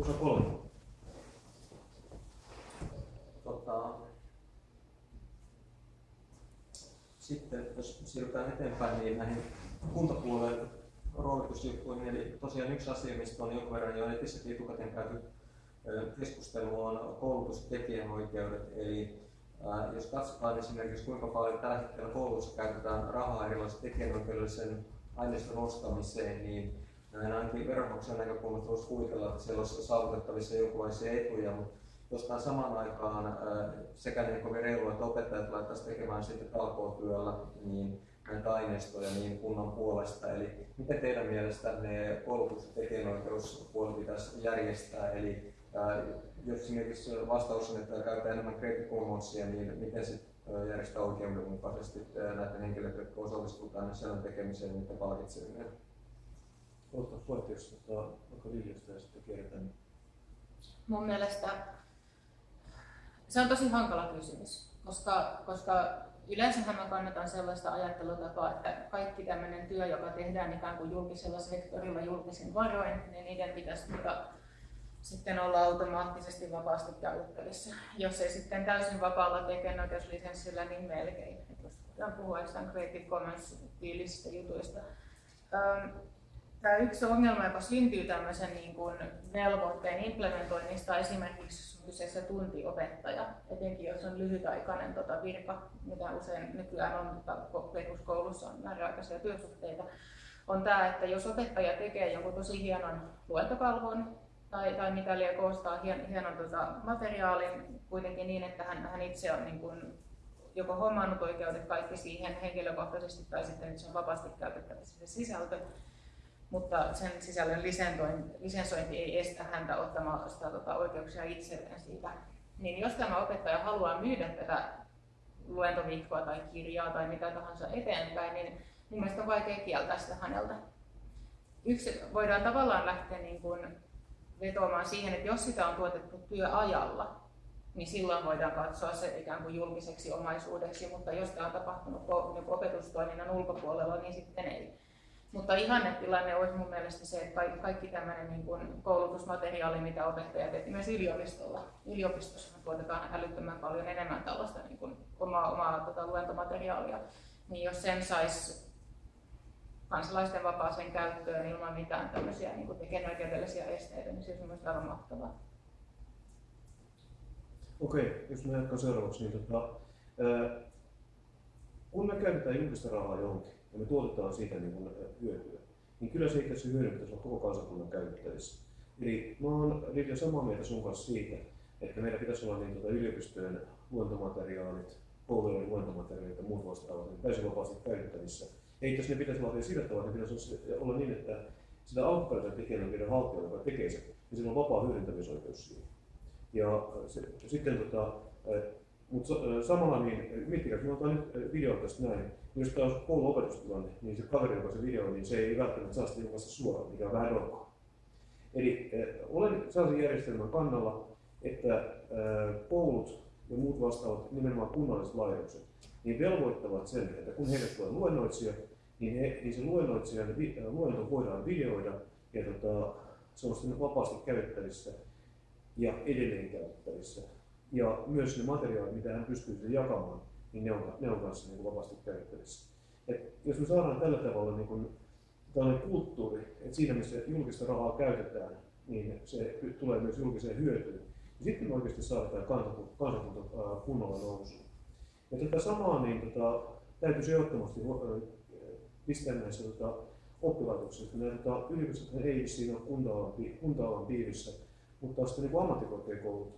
osa kolme. Tota, sitten jos siirrytään eteenpäin niin näihin kuntapuolen roolitusjuttuihin, eli tosiaan yksi asia, mistä on jonkun verran jo netissäkin etukäteen käyty keskustelua on koulutus- ja tekijänoikeudet. Eli jos katsotaan esimerkiksi kuinka paljon tällä hetkellä koulutussa käytetään rahaa erilaisen tekijänoikeudellisen aineiston ostamiseen, niin näin ainakin veronmaksajan näkökulmasta voisi kuvitella, että siellä olisi saavutettavissa jonkinlaisia etuja, mutta jostain samaan aikaan sekä niin kovin reilua, että opettajat laittaisiin tekemään sitten talkootyöllä niin näitä aineistoja niin kunnan puolesta. Eli miten teidän mielestänne koulutus- ja tekijänoikeuspuoli pitäisi järjestää? Eli jos esimerkiksi vastaus on, että käytetään enemmän Creative Commonsia, niin miten se järjestää oikeudenmukaisesti näiden henkilöiden, jotka osallistuvat tänne sisällön tekemiseen, niiden palkitseminen? Aloittaa puhetta, jos tota, vaikka Liljasta ja sitten. Mun mielestä se on tosi hankala kysymys, koska, koska yleensähän mä kannatan sellaista ajattelutapaa, että kaikki tämmöinen työ, joka tehdään ikään kuin julkisella sektorilla julkisin varoin, niin niiden pitäisi tuota, sitten olla automaattisesti vapaasti käytettävissä. Jos ei sitten täysin vapaalla tekijänoikeuslisenssillä, niin melkein. Voidaan puhua Creative Commons-tyylisistä jutuista. Tämä yksi ongelma, joka syntyy tämmöisen niin kuin velvoitteen implementoinnista, esimerkiksi jos on kyseessä tuntiopettaja, etenkin jos on lyhytaikainen tota virka, mitä usein nykyään on, koulussa on määräaikaisia työsuhteita, on tämä, että jos opettaja tekee jonkun tosi hienon luentokalvon, tai, tai mikäli koostaa hien, hienon tota, materiaalin kuitenkin niin, että hän, hän itse on niin kuin, joko hommannut oikeudet kaikki siihen henkilökohtaisesti tai sitten se on vapaasti käytettävissä se sisältö, mutta sen sisällön lisensointi ei estä häntä ottamaan sitä tota, oikeuksia itselleen siitä. Niin jos tämä opettaja haluaa myydä tätä luentoviikkoa tai kirjaa tai mitä tahansa eteenpäin, niin mun mielestä on vaikea kieltää sitä häneltä. Yksi voidaan tavallaan lähteä niin kuin vetoamaan siihen, että jos sitä on tuotettu työajalla, niin silloin voidaan katsoa se ikään kuin julkiseksi omaisuudeksi, mutta jos tämä on tapahtunut niin opetustoiminnan ulkopuolella, niin sitten ei. Mutta ihannetilanne olisi mun mielestä se, että kaikki, tämmöinen niin kuin koulutusmateriaali, mitä opettajat teet myös yliopistolla. Yliopistossa tuotetaan älyttömän paljon enemmän tällaista niin kuin omaa, omaa tota, luentomateriaalia. Niin jos sen saisi kansalaisten vapaaseen käyttöön ilman mitään tämmöisiä niin tekijänoikeudellisia esteitä, niin se olisi myös aivan mahtavaa. Okei, jos mä jatkan seuraavaksi, niin tota, ää, kun me käytetään julkista rahaa johonkin ja me tuotetaan siitä niin kuin hyötyä, niin kyllä se itse asiassa hyödy pitäisi olla koko kansakunnan käytettävissä. Eli mä oon Livia samaa mieltä sun kanssa siitä, että meillä pitäisi olla niin, tuota, yliopistojen luontomateriaalit, koulujen luontomateriaalit ja muut vastaavat niin täysin vapaasti käytettävissä ei jos ne pitäisi olla vielä sillä tavalla, että pitäisi olla niin, että sitä alkuperäisen tekijänoikeuden haltija, joka tekee sen, niin sillä on vapaa hyödyntämisoikeus siihen. Ja se, sitten tota, mutta samalla niin, miettikää, jos me otetaan nyt video tästä näin, niin jos tämä on kouluopetustilanne, niin se kaveri, joka se video, niin se ei välttämättä saa sitä ilmaista suoraan, mikä on vähän rokkoa. Eli äh, olen sellaisen järjestelmän kannalla, että äh, koulut ja muut vastaavat, nimenomaan kunnalliset laitokset, niin velvoittavat sen, että kun heille tulee luennoitsija, niin, he, niin se luennoitsijan luento voidaan videoida ja tota, se on sitten vapaasti käytettävissä ja edelleen käytettävissä. Ja myös ne materiaalit, mitä hän pystyy jakamaan, niin ne on, ne on kanssa niin kuin vapaasti käytettävissä. Et jos me saadaan tällä tavalla niin kuin, tällainen kulttuuri, että siinä missä julkista rahaa käytetään, niin se tulee myös julkiseen hyötyyn. Ja sitten me oikeasti saadaan kansakunta, kansakunta kunnolla nousuun. Ja tätä samaa niin tota, täytyisi ehdottomasti pistää näissä tota, oppilaitoksissa. Nämä tota, yliopistot ei siinä ole kunta-alan, kunta piirissä, mutta sitten niin ammattikorkeakoulut,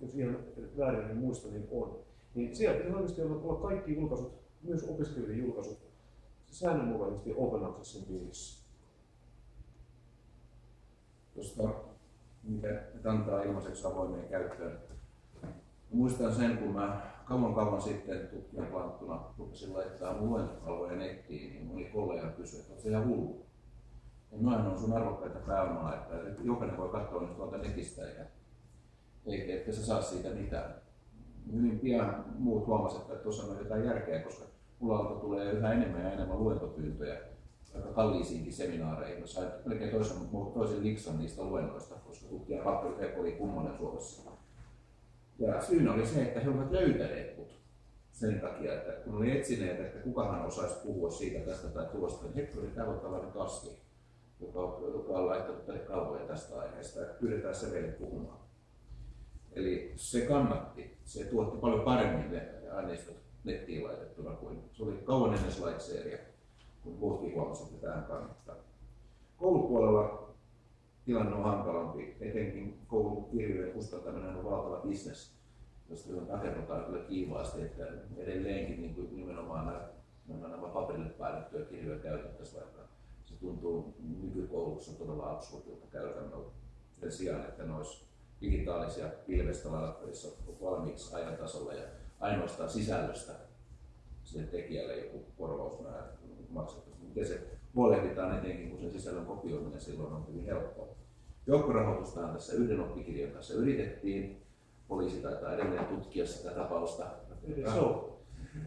jos ihan väärin en muista, niin on. Niin siellä pitäisi oikeasti olla kaikki julkaisut, myös opiskelijoiden julkaisut, säännönmukaisesti open accessin piirissä. Tuosta, mikä antaa ilmaiseksi avoimeen käyttöön. Muistan sen, kun mä kauan kauan sitten tutkijan palattuna rupesin laittaa luentokalvoja nettiin, niin moni kollega kysyi, että se ihan hullu. Ja noin on sun arvokkaita pääomaa, että jokainen voi katsoa nyt tuolta netistä eikä, eikä että sä saa siitä mitään. Hyvin pian muut huomasivat, että tuossa on jotain järkeä, koska mulla tulee yhä enemmän ja enemmän luentopyyntöjä aika kalliisiinkin seminaareihin. Mä sain melkein toisen, toisen liksan niistä luennoista, koska tutkija Pappi oli kummonen Suomessa. Ja syynä oli se, että he olivat löytäneet mut sen takia, että kun oli etsineet, että kukahan osaisi puhua siitä tästä tai tuosta, niin hetki oli täällä tällainen kasvi, joka, joka on laittanut tälle kalvoja tästä aiheesta, että pyydetään se meille puhumaan. Eli se kannatti, se tuotti paljon paremmin ne aineistot nettiin laitettuna kuin se oli kauan ennen slideshareja, kun muutkin huomasivat, että tähän kannattaa. Koulupuolella tilanne on hankalampi, etenkin koulukirjojen kustantaminen on valtava bisnes, josta rakennetaan kyllä kiivaasti, että edelleenkin niin kuin nimenomaan nämä, nämä, nämä paperille päätettyjä kirjoja käytettäisiin, vaikka se tuntuu nykykoulussa todella absurdilta käytännöltä sen sijaan, että ne olisi digitaalisia pilvestä valmiiksi ajan tasolla ja ainoastaan sisällöstä sille tekijälle joku korvaus maksettaisiin. Miten se huolehditaan etenkin, kun sen sisällön kopioiminen silloin on hyvin helppoa. Joukkorahoitustahan tässä yhden oppikirjan kanssa yritettiin. Poliisi taitaa edelleen tutkia sitä tapausta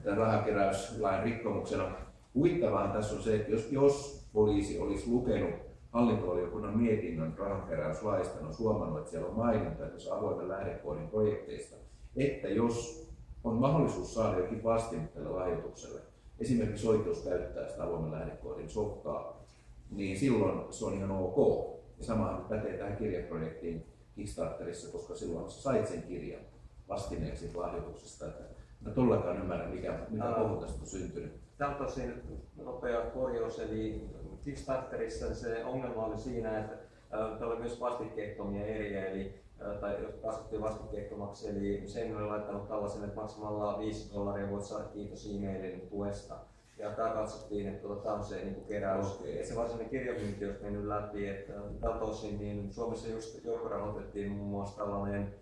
tämän rahakeräyslain rikkomuksena. Huvittavaa tässä on se, että jos, jos poliisi olisi lukenut hallintovaliokunnan mietinnön rahankeräyslaista, on huomannut, että siellä on maininta tässä avoimen lähdekoodin projekteista, että jos on mahdollisuus saada jokin vastin tälle lahjoitukselle, esimerkiksi oikeus käyttää sitä avoimen lähdekoodin softaa, niin silloin se on ihan ok. Ja sama pätee tähän kirjaprojektiin Kickstarterissa, koska silloin sait sen kirjan vastineeksi lahjoituksesta. Että mä todellakaan ymmärrä, mikä, mikä kohu tästä on syntynyt. Tämä on tosi nopea korjaus, eli Kickstarterissa se ongelma oli siinä, että Täällä oli myös vastikkeettomia eriä, eli, tai jotka kasvattiin vastikkeettomaksi, eli sen oli laittanut tällaisen, että maksamalla 5 dollaria voit saada kiitos e-mailin tuesta. Ja tämä katsottiin, että tuota, tämä on se niin keräys. Okay. Et se varsinainen kirjamyynti olisi mennyt läpi. Että tältä osin niin Suomessa just joukkorahoitettiin muun muassa tällainen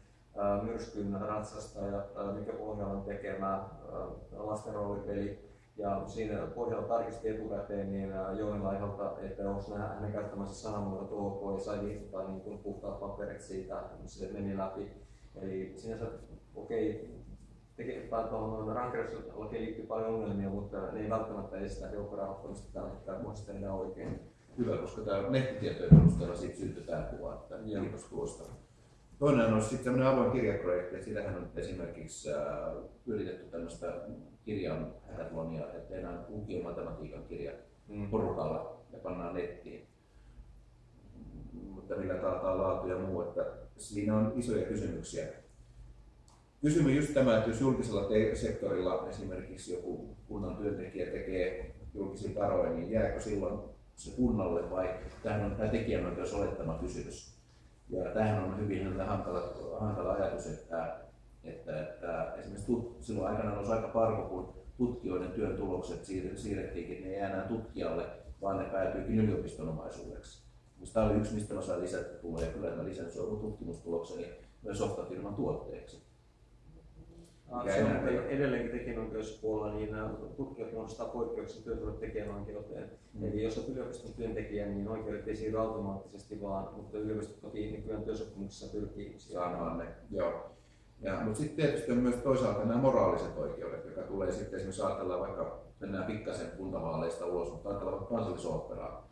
myrskyn ratsastaja mikä Pohjolan tekemä lasten roolipeli, ja siinä pohjalla tarkisti etukäteen niin Jouni Laiholta, että onko hänen käyttämänsä sanamuodot ok ja sai liittää niin kuin puhtaat paperit siitä, se meni läpi. Eli sinänsä okei, okay, tuohon rankeruslakiin liittyy paljon ongelmia, mutta ne ei välttämättä estä joukkorahoittamista tällä hetkellä, voisi tehdä oikein. Hyvä, koska tämä nettitietojen perusteella siitä syntyy tämä kuva, että kiitos tuosta. Toinen on sitten tämmöinen avoin kirjaprojekti, että sitähän on esimerkiksi äh, yritetty tämmöistä kirjan hackathlonia, että tehdään lukiomatematiikan kirja mm. porukalla ja pannaan nettiin. Mutta millä taataan laatu ja muu, että siinä on isoja kysymyksiä. Kysymys just tämä, että jos julkisella sektorilla esimerkiksi joku kunnan työntekijä tekee julkisin varoin, niin jääkö silloin se kunnalle vai tämähän on tämä tekijänoikeus olettama kysymys. Ja tämähän on hyvin hankala, hankala ajatus, että että, että esimerkiksi tut, silloin aikana olisi aika parko, kun tutkijoiden työn tulokset siirrettiinkin, ne ei enää tutkijalle, vaan ne päätyykin yliopiston omaisuudeksi. Tämä oli yksi, mistä mä sain lisätuloja, kyllä mä lisensoin mun tutkimustulokseni myös softafirman tuotteeksi. Se on edelleenkin tekijänoikeuspuolella, niin tutkijat muodostaa poikkeuksen työsuhde tekijänoikeuteen. Mm. Eli jos olet yliopiston työntekijä, niin oikeudet ei siirry automaattisesti vaan, mutta yliopisto toki nykyään työsopimuksessa pyrkii saamaan ne. Joo. Ja, mutta sitten tietysti on myös toisaalta nämä moraaliset oikeudet, jotka tulee sitten esimerkiksi ajatellaan vaikka, mennään pikkasen kuntavaaleista ulos, mutta ajatellaan vaikka kansallisoopperaa.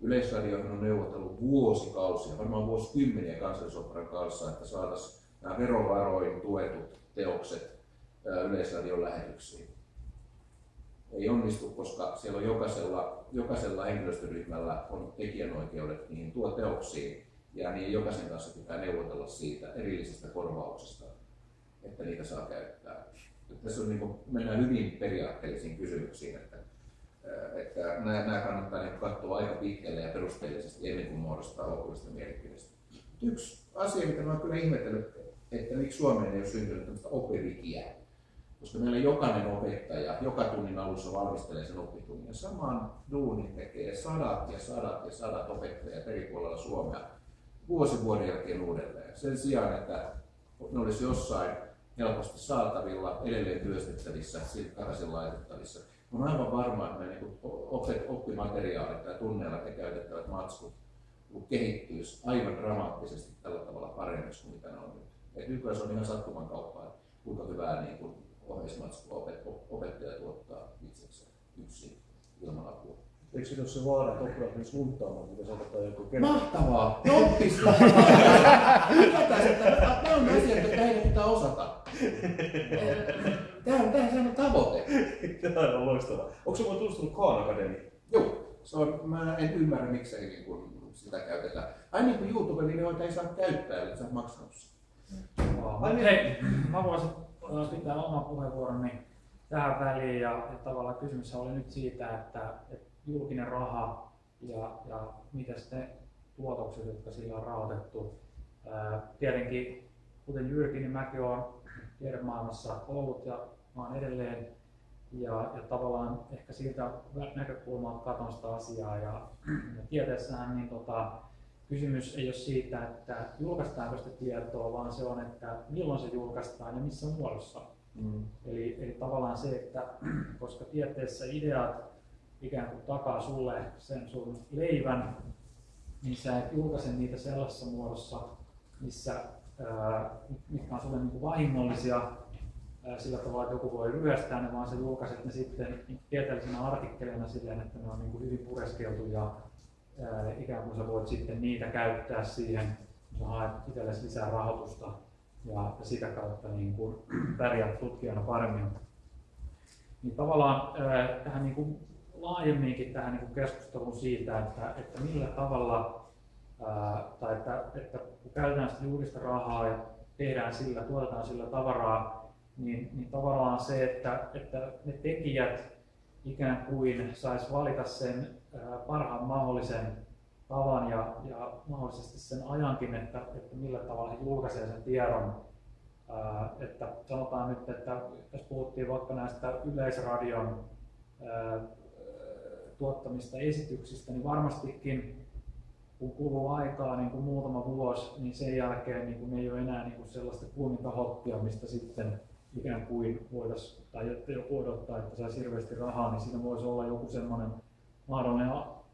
Yleisradio on neuvotellut vuosikausia, varmaan vuosikymmeniä kansallisoopperan kanssa, että saataisiin nämä verovaroin tuetut teokset Yleisradion lähetyksiin. Ei onnistu, koska siellä on jokaisella, jokaisella henkilöstöryhmällä on tekijänoikeudet niihin tuo teoksiin ja niin jokaisen kanssa pitää neuvotella siitä erillisestä korvauksesta että niitä saa käyttää. Tässä on, niin kuin, mennään hyvin periaatteellisiin kysymyksiin, että, että nämä, kannattaa niin katsoa aika pitkälle ja perusteellisesti ennen kuin muodostaa lopullista mielipidettä. Yksi asia, mitä olen kyllä ihmetellyt, että miksi Suomeen ei ole syntynyt tämmöistä oppivikiä, koska meillä jokainen opettaja joka tunnin alussa valmistelee sen oppitunnin. Saman duunin tekee sadat ja sadat ja sadat opettajat eri puolilla Suomea vuosi vuoden jälkeen uudelleen. Sen sijaan, että ne olisi jossain helposti saatavilla, edelleen työstettävissä, takaisin laitettavissa. On aivan varma, että ne niin oppimateriaalit tai tunneilla te käytettävät matskut kehittyisi aivan dramaattisesti tällä tavalla paremmiksi kuin mitä ne on nyt. Et nykyään se on ihan sattuman kauppaa, että kuinka hyvää niin kuin ohjeismatskua opettaja tuottaa itsekseen yksin ilman apua. Eikö ole se vaara, että oppilaat menis lunttaamaan, mitä sanotaan joku kerta? Mahtavaa! Että nämä on asiat, jotka heidän pitää osata. Tämä on, tämä on tavoite. Tämä on loistavaa. Onko se muuten tutustunut Khan Academy? Joo, se on, mä en ymmärrä miksei niin kun sitä käytetään. Ai niin kuin YouTube-videoita ei saa käyttää, eli sä oot maksanut sen. Ai niin. Hei, mä voisin pitää oman puheenvuoroni tähän väliin ja, ja tavallaan kysymys oli nyt siitä, että, että julkinen raha ja, ja mitä ne tuotokset, jotka sillä on rahoitettu. Ää, tietenkin, kuten Jyrki, niin mäkin olen tiedemaailmassa ollut ja olen edelleen ja, ja tavallaan ehkä siitä näkökulmaa katon sitä asiaa ja, ja tieteessähän niin tota, kysymys ei ole siitä, että julkaistaanko sitä tietoa, vaan se on, että milloin se julkaistaan ja missä muodossa. Mm. Eli, eli tavallaan se, että koska tieteessä ideat ikään kuin takaa sulle sen sun leivän, niin sä et julkaise niitä sellaisessa muodossa, missä, mitkä on sulle niin vahingollisia sillä tavalla, että joku voi ryöstää ne, vaan sä julkaiset ne sitten niin tieteellisenä artikkeleina silleen, että ne on niin kuin hyvin pureskeltu ja ää, ikään kuin sä voit sitten niitä käyttää siihen, kun haet itsellesi lisää rahoitusta ja, sitä kautta niin kuin pärjäät tutkijana paremmin. Niin tavallaan tähän niin kuin laajemminkin tähän niin kuin keskusteluun siitä, että, että millä tavalla, tai että, että kun käytetään sitä julkista rahaa ja tehdään sillä, tuotetaan sillä tavaraa, niin, niin tavallaan se, että, että ne tekijät ikään kuin sais valita sen parhaan mahdollisen tavan ja, ja mahdollisesti sen ajankin, että, että millä tavalla he julkaisee sen tiedon. Ää, että sanotaan nyt, että jos puhuttiin vaikka näistä yleisradion ää, tuottamista esityksistä, niin varmastikin kun kuluu aikaa niin kuin muutama vuosi, niin sen jälkeen niin kuin ei ole enää niin kuin sellaista kuuminta hoppia, mistä sitten ikään kuin voitaisiin, tai että joku odottaa, että saisi hirveästi rahaa, niin siinä voisi olla joku semmoinen mahdollinen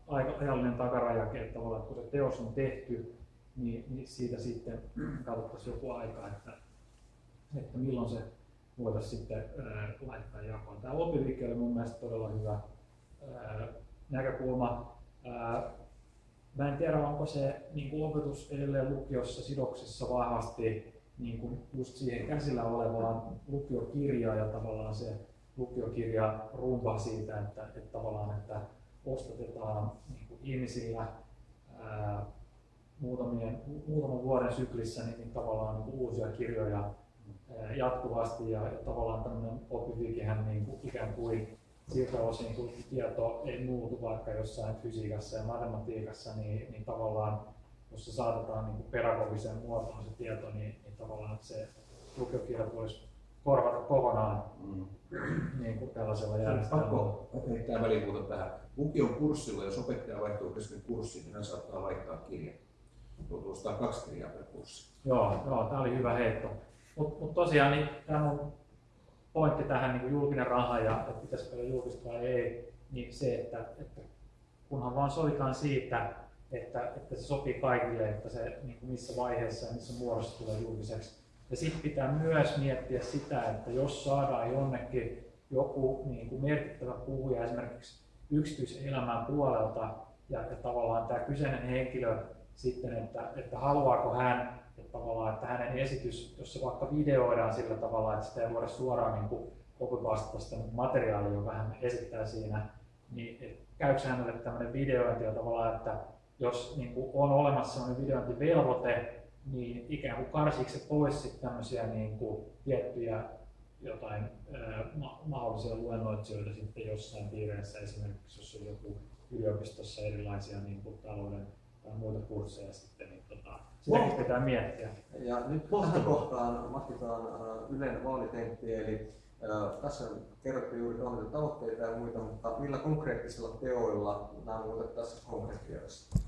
aika ajallinen takarajakin, että, että kun se teos on tehty, niin, niin siitä sitten katsottaisiin joku aika, että, että milloin se voitaisiin sitten ää, laittaa jakoon. Tämä oppiviikki oli mun mielestä todella hyvä näkökulma. Mä en tiedä, onko se niin kuin opetus edelleen lukiossa sidoksissa vahvasti niin kuin just siihen käsillä olevaan lukiokirjaan ja tavallaan se lukiokirja rumpa siitä, että, että tavallaan että ostatetaan niin kuin ihmisillä ää, muutamien, muutaman vuoden syklissä niin, niin tavallaan niin uusia kirjoja ää, jatkuvasti. Ja, ja tavallaan tämmöinen oppiviikehän niin kuin ikään kuin siltä osin, kun tieto ei muutu vaikka jossain fysiikassa ja matematiikassa, niin, niin tavallaan jos se saatetaan niin pedagogiseen muotoon se tieto, niin, niin tavallaan se lukiokirjat voisi korvata kokonaan mm. niin kuin tällaisella järjestelmällä. Pakko heittää välipuuta tähän. Lukion kurssilla, jos opettaja vaihtuu kesken kurssin, niin hän saattaa vaihtaa. Joutuu ostaa kaksi kirjaa per kurssi. Joo, joo tämä oli hyvä heitto. Mutta mut tosiaan niin, tämä on pointti tähän niin kuin julkinen raha ja että pitäisikö olla julkista vai ei, niin se, että, että kunhan vaan sovitaan siitä, että, että se sopii kaikille, että se niin kuin missä vaiheessa ja missä muodossa tulee julkiseksi. Ja sitten pitää myös miettiä sitä, että jos saadaan jonnekin joku niin kuin merkittävä puhuja esimerkiksi yksityiselämän puolelta ja, ja tavallaan tämä kyseinen henkilö sitten, että, että haluaako hän että tavallaan, että hänen esitys, jos se vaikka videoidaan sillä tavalla, että sitä ei voida suoraan niin copypastata sitä materiaalia, joka hän esittää siinä, niin käykö hänelle tämmöinen videointi ja tavallaan, että jos niin kuin on olemassa sellainen videointivelvoite, niin ikään kuin karsiiko se pois tämmöisiä niin kuin tiettyjä jotain ma- mahdollisia luennoitsijoita sitten jossain piireissä, esimerkiksi jos on joku yliopistossa erilaisia niin kuin talouden tai muita kursseja sitten, niin tota, sitäkin wow. pitää miettiä. Ja nyt tähän kohtaan matkitaan Ylen vaalitemppi, eli tässä kerrottiin juuri tavoitteita ja muita, mutta millä konkreettisilla teoilla nämä muutettaisiin konkreettiaksi?